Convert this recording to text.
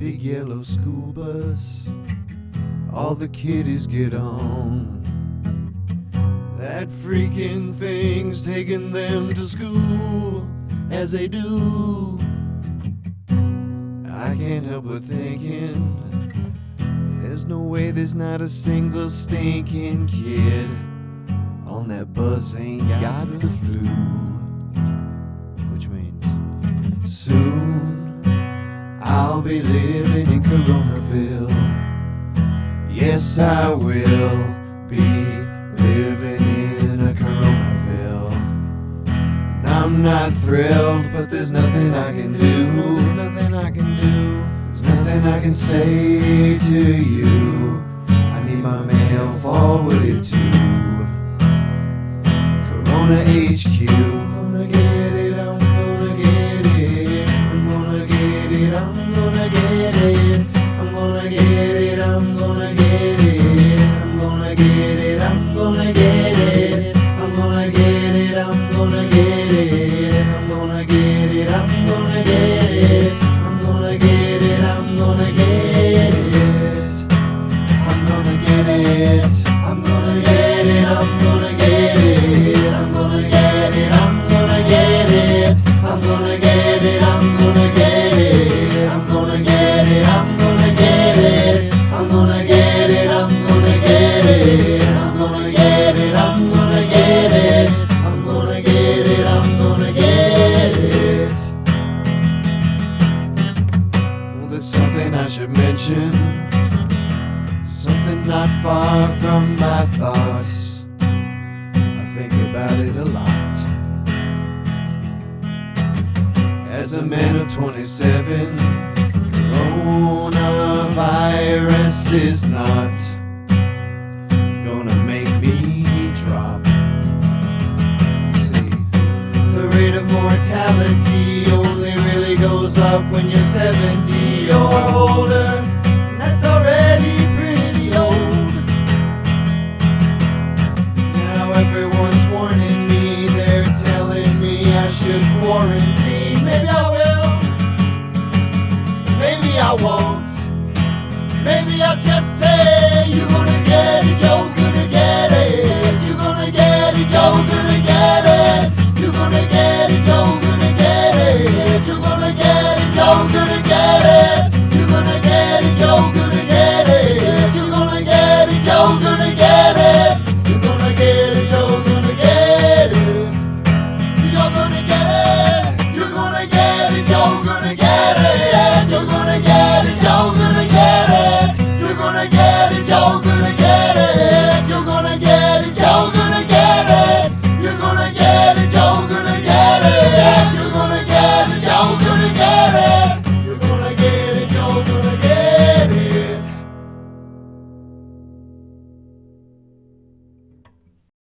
big yellow school bus. All the kiddies get on. That freaking thing's taking them to school as they do. I can't help but thinking there's no way there's not a single stinking kid on that bus ain't got the flu. Which means soon I'll be living in Coronaville. Yes, I will be living in a Coronaville. And I'm not thrilled, but there's nothing I can do. There's nothing I can do. There's nothing I can say to you. I need my mail forwarded to Corona HQ. Something I should mention. Something not far from my thoughts. I think about it a lot. As a man of 27, coronavirus is not gonna make me drop. See, the rate of mortality up when you're 70 or older. That's already pretty old. Now everyone's warning me, they're telling me I should quarantine. Maybe I will, maybe I won't. Maybe I'll just say, You're gonna get it, you're dog